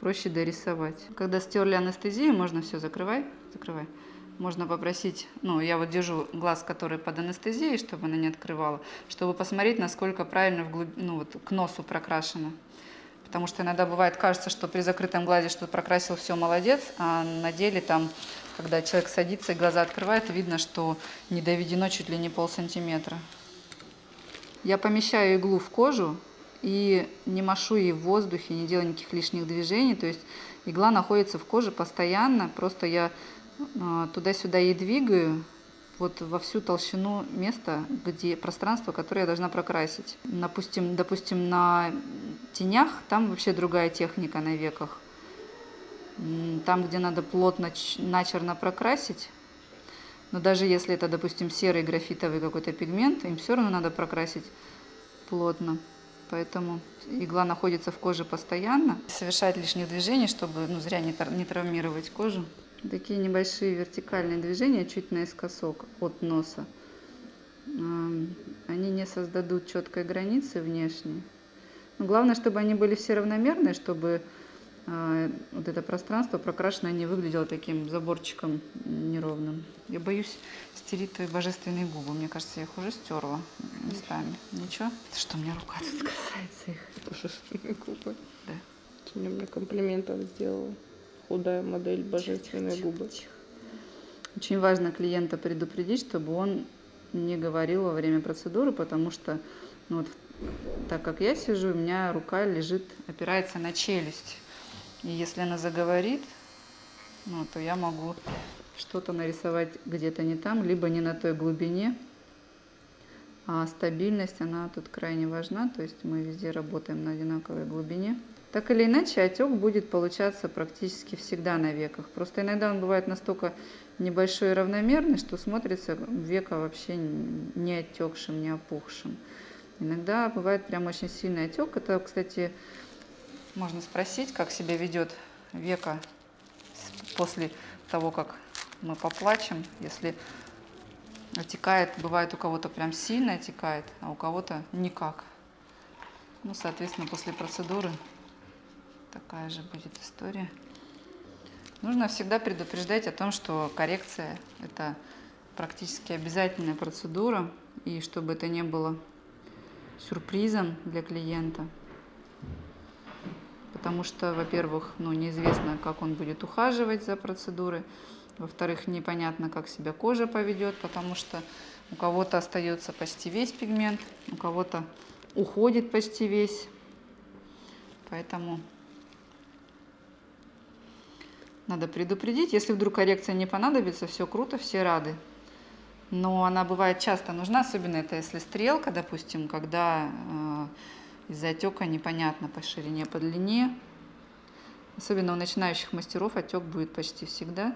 Проще дорисовать. Когда стерли анестезию, можно все, закрывай, закрывай. Можно попросить, ну, я вот держу глаз, который под анестезией, чтобы она не открывала, чтобы посмотреть, насколько правильно вглубь, ну, вот, к носу прокрашено. Потому что иногда бывает, кажется, что при закрытом глазе, что прокрасил все, молодец, а на деле там, когда человек садится и глаза открывает, видно, что не доведено чуть ли не полсантиметра. Я помещаю иглу в кожу и не машу ей в воздухе, не делаю никаких лишних движений. То есть игла находится в коже постоянно, просто я а, туда-сюда ей двигаю вот во всю толщину места, где пространство, которое я должна прокрасить. Допустим, допустим, на тенях там вообще другая техника на веках. Там, где надо плотно, начерно прокрасить, но даже если это, допустим, серый графитовый какой-то пигмент, им все равно надо прокрасить плотно. Поэтому игла находится в коже постоянно. Совершать лишних движений, чтобы ну, зря не, не травмировать кожу. Такие небольшие вертикальные движения чуть наискосок от носа. Они не создадут четкой границы внешней. Но главное, чтобы они были все равномерные, чтобы а, вот это пространство прокрашенное не выглядело таким заборчиком неровным. Я боюсь стереть твои божественные губы. Мне кажется, я их уже стерла местами. Ничего? Что у меня рука тут касается их? Божественные губы. Да. Сегодня мне комплиментов сделала. Худая модель, божественные губы. Очень важно клиента предупредить, чтобы он не говорил во время процедуры, потому что ну вот, так как я сижу, у меня рука лежит, опирается на челюсть. И если она заговорит, ну, то я могу что-то нарисовать где-то не там, либо не на той глубине. А стабильность, она тут крайне важна, то есть мы везде работаем на одинаковой глубине. Так или иначе, отек будет получаться практически всегда на веках. Просто иногда он бывает настолько небольшой и равномерный, что смотрится века вообще не отекшим, не опухшим. Иногда бывает прям очень сильный отек. Это, кстати, можно спросить, как себя ведет века после того, как мы поплачем, если отекает, бывает у кого-то прям сильно отекает, а у кого-то никак. Ну, соответственно, после процедуры такая же будет история. Нужно всегда предупреждать о том, что коррекция – это практически обязательная процедура, и чтобы это не было сюрпризом для клиента. Потому что, во-первых, ну, неизвестно, как он будет ухаживать за процедурой. Во-вторых, непонятно, как себя кожа поведет, потому что у кого-то остается почти весь пигмент, у кого-то уходит почти весь. Поэтому надо предупредить. Если вдруг коррекция не понадобится, все круто, все рады. Но она бывает часто нужна, особенно это если стрелка, допустим, когда э, из-за отека непонятно по ширине, по длине. Особенно у начинающих мастеров отек будет почти всегда.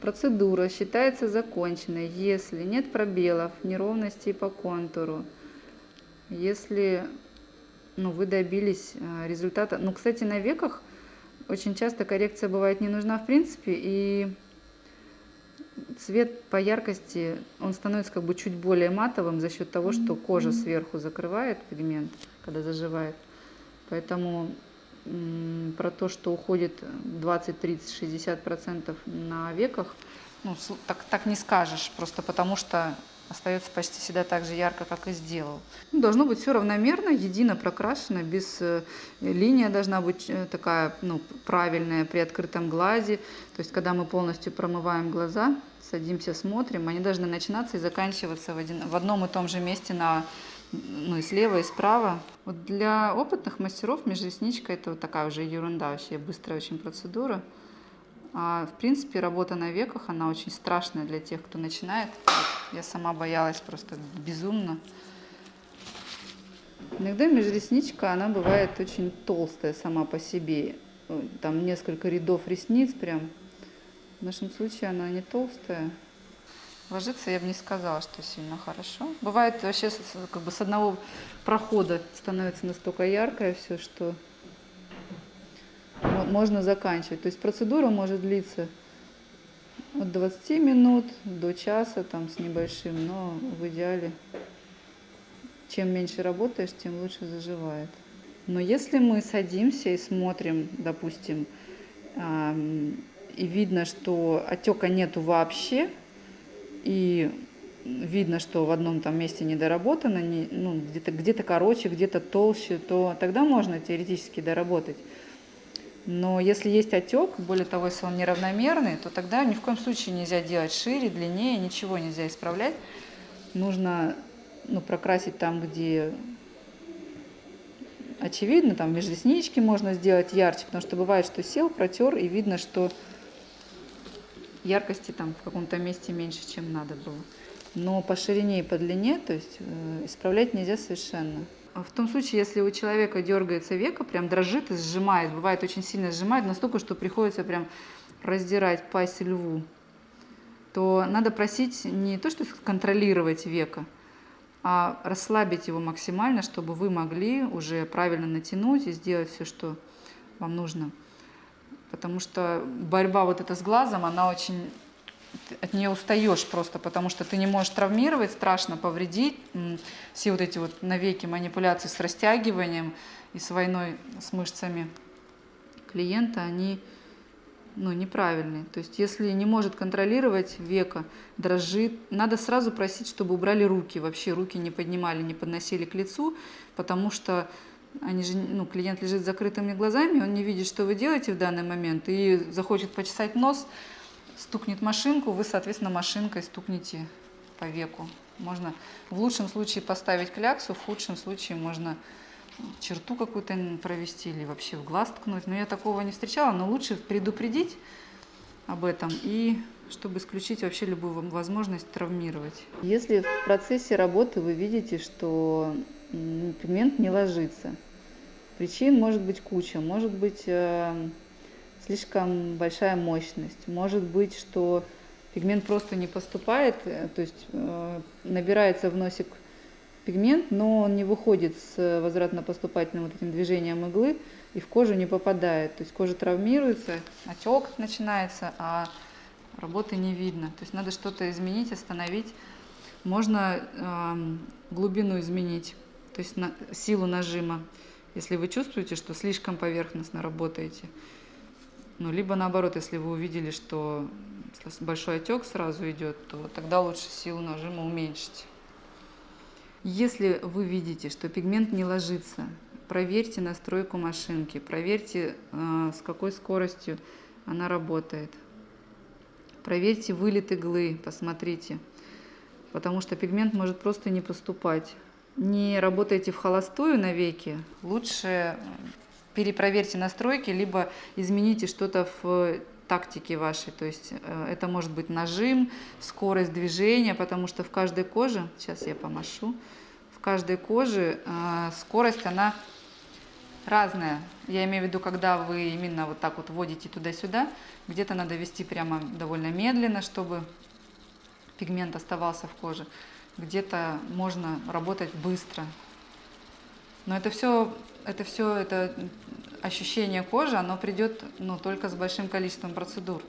Процедура считается законченной, если нет пробелов, неровностей по контуру, если ну, вы добились э, результата. Ну, кстати, на веках – очень часто коррекция бывает не нужна в принципе, и цвет по яркости, он становится как бы чуть более матовым за счет того, что кожа сверху закрывает пигмент, когда заживает. Поэтому про то, что уходит 20, 30, 60 процентов на веках, ну, так, так не скажешь, просто потому что остается почти всегда так же ярко, как и сделал. Ну, должно быть все равномерно, едино прокрашено, без э, линия должна быть э, такая ну, правильная при открытом глазе. То есть, когда мы полностью промываем глаза, садимся, смотрим, они должны начинаться и заканчиваться в, один, в одном и том же месте на ну и слева, и справа. Вот для опытных мастеров межресничка это вот такая уже ерунда, вообще быстрая очень процедура. А, в принципе, работа на веках, она очень страшная для тех, кто начинает. Я сама боялась просто безумно. Иногда межресничка, она бывает очень толстая сама по себе. Там несколько рядов ресниц прям. В нашем случае она не толстая. Ложиться я бы не сказала, что сильно хорошо. Бывает вообще как бы с одного прохода становится настолько яркое все, что можно заканчивать. То есть процедура может длиться от 20 минут до часа там с небольшим, но в идеале чем меньше работаешь, тем лучше заживает. Но если мы садимся и смотрим, допустим, и видно, что отека нету вообще, и видно, что в одном там месте недоработано, не, ну, где-то где, -то, короче, где-то толще, то тогда можно теоретически доработать. Но если есть отек, более того, если он неравномерный, то тогда ни в коем случае нельзя делать шире, длиннее, ничего нельзя исправлять. Нужно ну, прокрасить там, где очевидно, там между реснички можно сделать ярче, потому что бывает, что сел, протер, и видно, что яркости там в каком-то месте меньше, чем надо было. Но по ширине и по длине, то есть э, исправлять нельзя совершенно. А в том случае, если у человека дергается века, прям дрожит и сжимает, бывает очень сильно сжимает, настолько, что приходится прям раздирать пасть льву, то надо просить не то, что контролировать века, а расслабить его максимально, чтобы вы могли уже правильно натянуть и сделать все, что вам нужно. Потому что борьба вот эта с глазом, она очень от нее устаешь просто, потому что ты не можешь травмировать, страшно повредить. Все вот эти вот навеки манипуляции с растягиванием и с войной с мышцами клиента, они ну, неправильные. То есть если не может контролировать века, дрожит, надо сразу просить, чтобы убрали руки, вообще руки не поднимали, не подносили к лицу, потому что они же, ну, клиент лежит с закрытыми глазами, он не видит, что вы делаете в данный момент, и захочет почесать нос, стукнет машинку, вы, соответственно, машинкой стукнете по веку. Можно в лучшем случае поставить кляксу, в худшем случае можно черту какую-то провести или вообще в глаз ткнуть. Но я такого не встречала, но лучше предупредить об этом и чтобы исключить вообще любую возможность травмировать. Если в процессе работы вы видите, что пигмент не ложится, причин может быть куча, может быть э, слишком большая мощность, может быть, что пигмент просто не поступает, э, то есть э, набирается в носик пигмент, но он не выходит с возвратно-поступательным вот этим движением иглы и в кожу не попадает. То есть кожа травмируется, отек начинается, а работы не видно. То есть надо что-то изменить, остановить. Можно э, глубину изменить, то есть на, силу нажима, если вы чувствуете, что слишком поверхностно работаете. Ну, либо наоборот, если вы увидели, что большой отек сразу идет, то тогда лучше силу нажима уменьшить. Если вы видите, что пигмент не ложится, проверьте настройку машинки, проверьте, э, с какой скоростью она работает. Проверьте вылет иглы, посмотрите, потому что пигмент может просто не поступать. Не работайте в холостую навеки, лучше перепроверьте настройки, либо измените что-то в тактике вашей. То есть э, это может быть нажим, скорость движения, потому что в каждой коже, сейчас я помашу, в каждой коже э, скорость, она разная. Я имею в виду, когда вы именно вот так вот вводите туда-сюда, где-то надо вести прямо довольно медленно, чтобы пигмент оставался в коже. Где-то можно работать быстро. Но это все, это все, это ощущение кожи, оно придет ну, только с большим количеством процедур.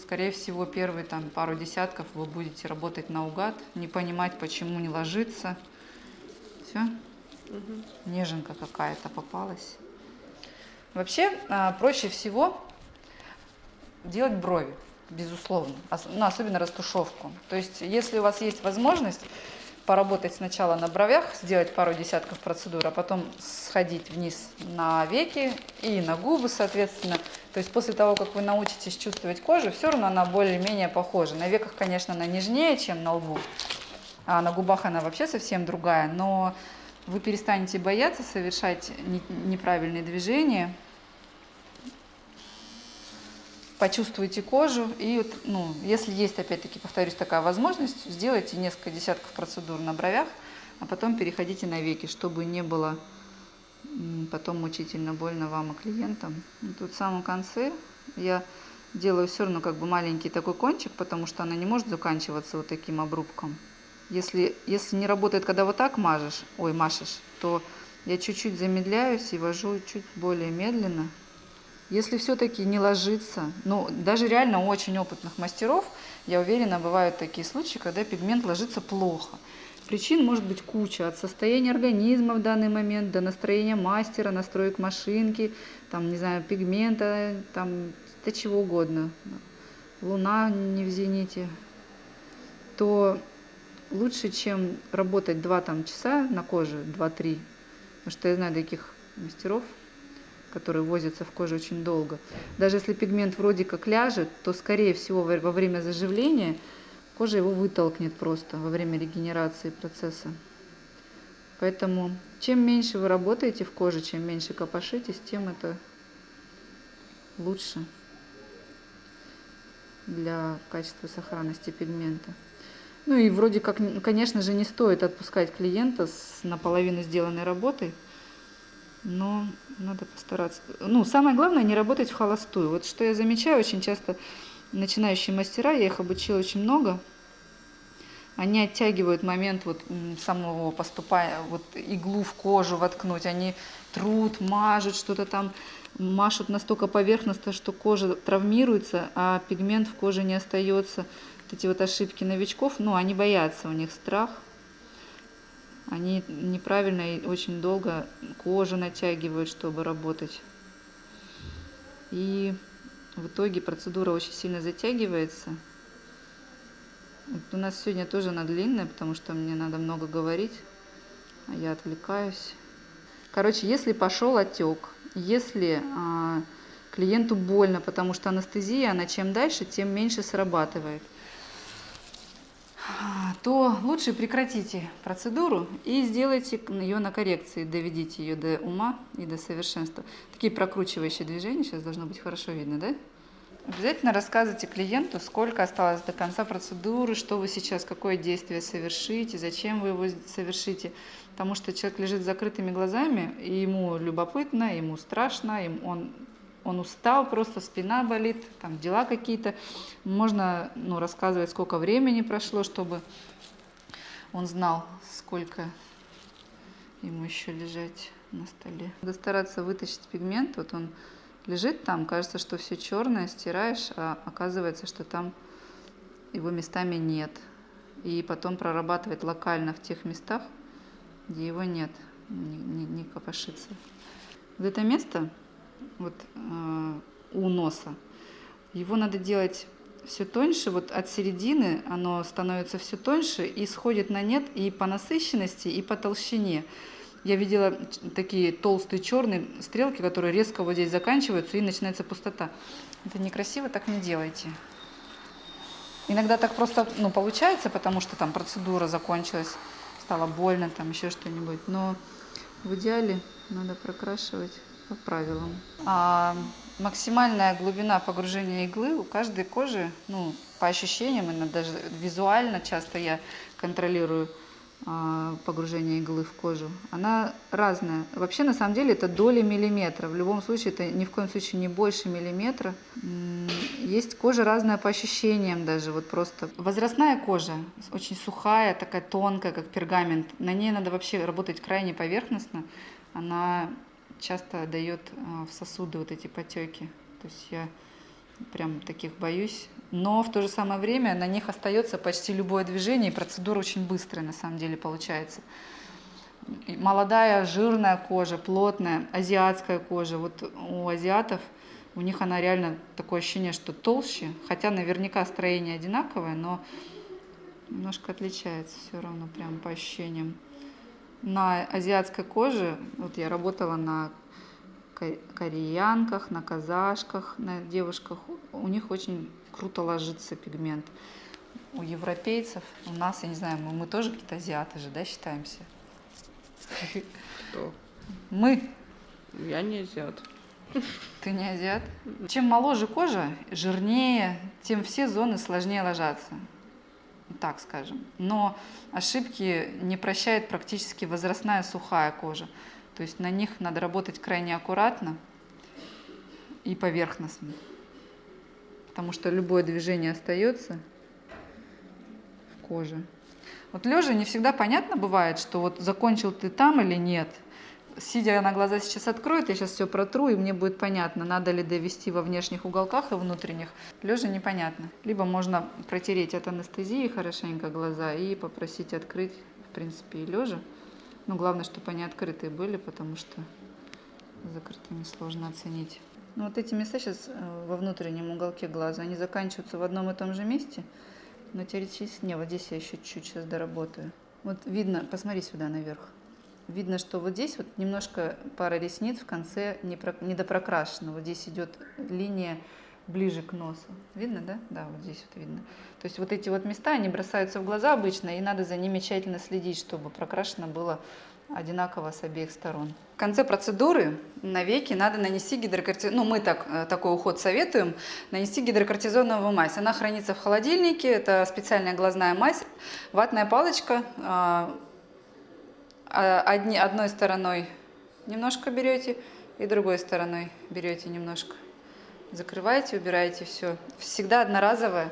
Скорее всего, первые там, пару десятков вы будете работать наугад, не понимать, почему не ложится. Все? Угу. Неженка какая-то попалась. Вообще, а, проще всего делать брови, безусловно, ну, особенно растушевку. То есть, если у вас есть возможность, поработать сначала на бровях, сделать пару десятков процедур, а потом сходить вниз на веки и на губы, соответственно. То есть после того, как вы научитесь чувствовать кожу, все равно она более-менее похожа. На веках, конечно, она нежнее, чем на лбу, а на губах она вообще совсем другая, но вы перестанете бояться совершать неправильные движения, почувствуйте кожу и, ну, если есть, опять-таки, повторюсь, такая возможность, сделайте несколько десятков процедур на бровях, а потом переходите на веки, чтобы не было потом мучительно больно вам и клиентам. И тут в самом конце я делаю все равно как бы маленький такой кончик, потому что она не может заканчиваться вот таким обрубком. Если, если не работает, когда вот так мажешь, ой, машешь, то я чуть-чуть замедляюсь и вожу чуть более медленно, если все-таки не ложится, ну, даже реально у очень опытных мастеров, я уверена, бывают такие случаи, когда пигмент ложится плохо. Причин может быть куча, от состояния организма в данный момент до настроения мастера, настроек машинки, там, не знаю, пигмента, там, до чего угодно. Луна не в зените. То лучше, чем работать 2 там, часа на коже, 2-3, потому что я знаю таких мастеров, которые возятся в коже очень долго. Даже если пигмент вроде как ляжет, то, скорее всего, во время заживления кожа его вытолкнет просто во время регенерации процесса. Поэтому чем меньше вы работаете в коже, чем меньше копошитесь, тем это лучше для качества сохранности пигмента. Ну и вроде как, конечно же, не стоит отпускать клиента с наполовину сделанной работой, но надо постараться. Ну, самое главное, не работать в холостую. Вот что я замечаю, очень часто начинающие мастера, я их обучила очень много, они оттягивают момент вот самого поступая, вот иглу в кожу воткнуть, они трут, мажут что-то там, машут настолько поверхностно, что кожа травмируется, а пигмент в коже не остается. Вот эти вот ошибки новичков, ну, они боятся, у них страх – они неправильно и очень долго кожу натягивают, чтобы работать. И в итоге процедура очень сильно затягивается. Вот у нас сегодня тоже она длинная, потому что мне надо много говорить, а я отвлекаюсь. Короче, если пошел отек, если а, клиенту больно, потому что анестезия, она чем дальше, тем меньше срабатывает, то лучше прекратите процедуру и сделайте ее на коррекции, доведите ее до ума и до совершенства. Такие прокручивающие движения, сейчас должно быть хорошо видно, да? Обязательно рассказывайте клиенту, сколько осталось до конца процедуры, что вы сейчас, какое действие совершите, зачем вы его совершите. Потому что человек лежит с закрытыми глазами, и ему любопытно, ему страшно, им он, он устал, просто спина болит, там дела какие-то. Можно ну, рассказывать, сколько времени прошло, чтобы он знал, сколько ему еще лежать на столе. Надо стараться вытащить пигмент, вот он лежит там, кажется, что все черное, стираешь, а оказывается, что там его местами нет. И потом прорабатывать локально в тех местах, где его нет, не, не, не копошится. Вот это место, вот э, у носа, его надо делать все тоньше, вот от середины оно становится все тоньше и сходит на нет и по насыщенности, и по толщине. Я видела такие толстые черные стрелки, которые резко вот здесь заканчиваются и начинается пустота. Это некрасиво, так не делайте. Иногда так просто ну, получается, потому что там процедура закончилась, стало больно, там еще что-нибудь. Но в идеале надо прокрашивать по правилам. А максимальная глубина погружения иглы у каждой кожи, ну, по ощущениям, даже визуально часто я контролирую, а, погружения иглы в кожу, она разная. Вообще, на самом деле, это доли миллиметра. В любом случае, это ни в коем случае не больше миллиметра. Есть кожа разная по ощущениям даже, вот просто. Возрастная кожа, очень сухая, такая тонкая, как пергамент. На ней надо вообще работать крайне поверхностно. Она часто дает а, в сосуды вот эти потеки. То есть я прям таких боюсь но в то же самое время на них остается почти любое движение, и процедура очень быстрая на самом деле получается. молодая, жирная кожа, плотная, азиатская кожа. Вот у азиатов, у них она реально такое ощущение, что толще, хотя наверняка строение одинаковое, но немножко отличается все равно прям по ощущениям. На азиатской коже, вот я работала на кореянках, на казашках, на девушках, у них очень круто ложится пигмент. У европейцев, у нас, я не знаю, мы, мы тоже какие-то азиаты же, да, считаемся? Кто? Мы. Я не азиат. Ты не азиат? Чем моложе кожа, жирнее, тем все зоны сложнее ложатся. Так скажем. Но ошибки не прощает практически возрастная сухая кожа. То есть на них надо работать крайне аккуратно и поверхностно потому что любое движение остается в коже. Вот лежа не всегда понятно бывает, что вот закончил ты там или нет. Сидя на глаза сейчас откроет, я сейчас все протру, и мне будет понятно, надо ли довести во внешних уголках и внутренних. Лежа непонятно. Либо можно протереть от анестезии хорошенько глаза и попросить открыть, в принципе, и лежа. Но главное, чтобы они открытые были, потому что закрытыми сложно оценить. Ну, вот эти места сейчас э, во внутреннем уголке глаза, они заканчиваются в одном и том же месте, но теоретически не, вот здесь я еще чуть-чуть сейчас доработаю. Вот видно, посмотри сюда наверх. Видно, что вот здесь вот немножко пара ресниц в конце не, про, не допрокрашена. Вот здесь идет линия ближе к носу. Видно, да? Да, вот здесь вот видно. То есть вот эти вот места, они бросаются в глаза обычно, и надо за ними тщательно следить, чтобы прокрашено было одинаково с обеих сторон. В конце процедуры на веки надо нанести гидрокортизон, ну мы так, э, такой уход советуем, нанести гидрокортизоновую мазь. Она хранится в холодильнике, это специальная глазная мазь, ватная палочка, а, одни, одной стороной немножко берете и другой стороной берете немножко. Закрываете, убираете все. Всегда одноразовая.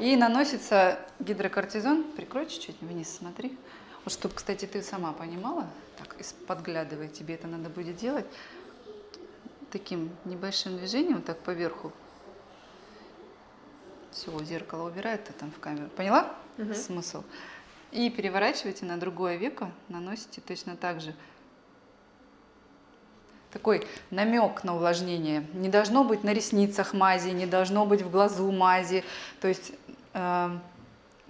И наносится гидрокортизон, прикрой чуть-чуть вниз, смотри. Вот чтобы, кстати, ты сама понимала, так, подглядывая, тебе это надо будет делать, таким небольшим движением, вот так поверху. Все, зеркало убирает, ты там в камеру. Поняла угу. смысл? И переворачивайте на другое веко, наносите точно так же. Такой намек на увлажнение. Не должно быть на ресницах мази, не должно быть в глазу мази. То есть э,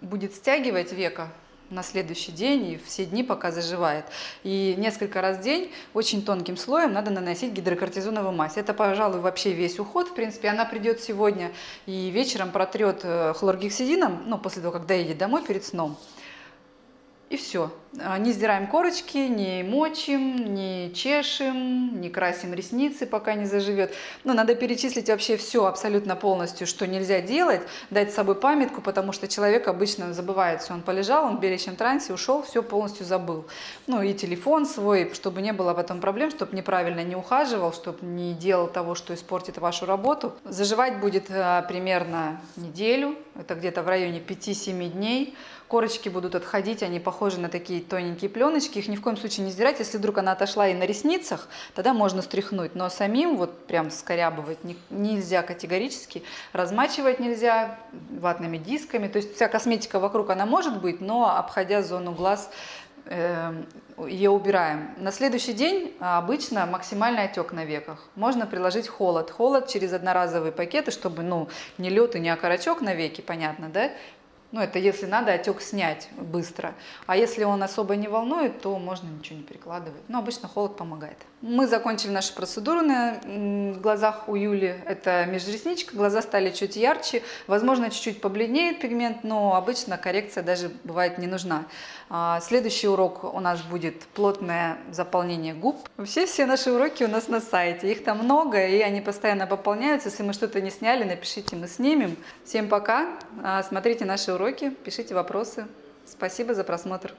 будет стягивать века на следующий день и все дни, пока заживает. И несколько раз в день очень тонким слоем надо наносить гидрокортизоновую мазь. Это, пожалуй, вообще весь уход. В принципе, она придет сегодня и вечером протрет э, хлоргексидином, ну, после того, как доедет домой перед сном. И все. А, не сдираем корочки, не мочим, не чешем, не красим ресницы, пока не заживет. Но надо перечислить вообще все абсолютно полностью, что нельзя делать, дать с собой памятку, потому что человек обычно забывает все. Он полежал, он в беличьем трансе, ушел, все полностью забыл. Ну и телефон свой, чтобы не было потом проблем, чтобы неправильно не ухаживал, чтобы не делал того, что испортит вашу работу. Заживать будет а, примерно неделю, это где-то в районе 5-7 дней корочки будут отходить, они похожи на такие тоненькие пленочки, их ни в коем случае не сдирать, если вдруг она отошла и на ресницах, тогда можно стряхнуть, но самим вот прям скорябывать нельзя категорически, размачивать нельзя ватными дисками, то есть вся косметика вокруг она может быть, но обходя зону глаз эм, ее убираем. На следующий день а, обычно максимальный отек на веках. Можно приложить холод. Холод через одноразовые пакеты, чтобы ну, не лед и не окорочок на веки, понятно, да? Ну, это если надо отек снять быстро. А если он особо не волнует, то можно ничего не прикладывать. Но обычно холод помогает. Мы закончили нашу процедуру на глазах у Юли. Это межресничка, глаза стали чуть ярче. Возможно, чуть-чуть побледнеет пигмент, но обычно коррекция даже бывает не нужна. А, следующий урок у нас будет плотное заполнение губ. Вообще все наши уроки у нас на сайте. Их там много, и они постоянно пополняются. Если мы что-то не сняли, напишите, мы снимем. Всем пока. А, смотрите наши уроки, пишите вопросы. Спасибо за просмотр.